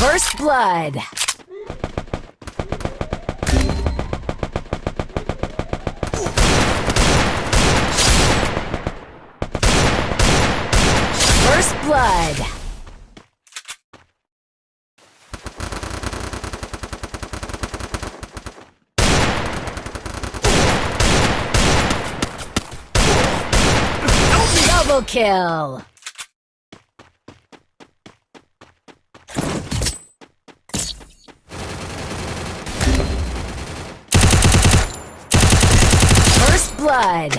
First blood. First blood. Double kill. First blood.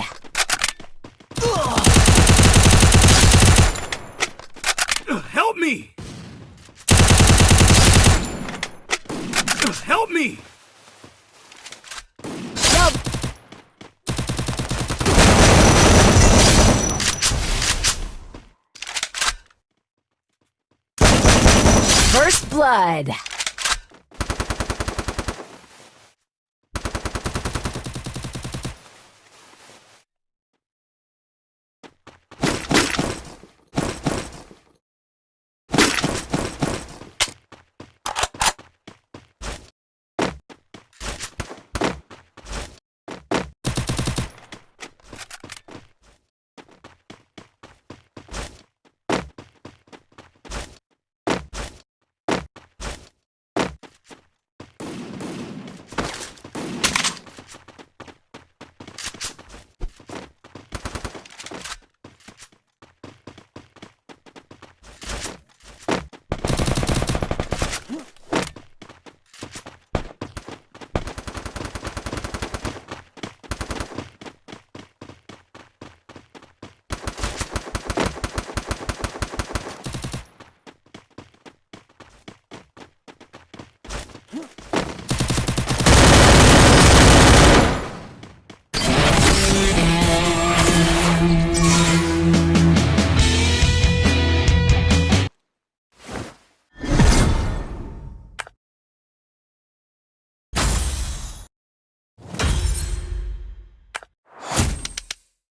Help me! Help me! First blood. Huh?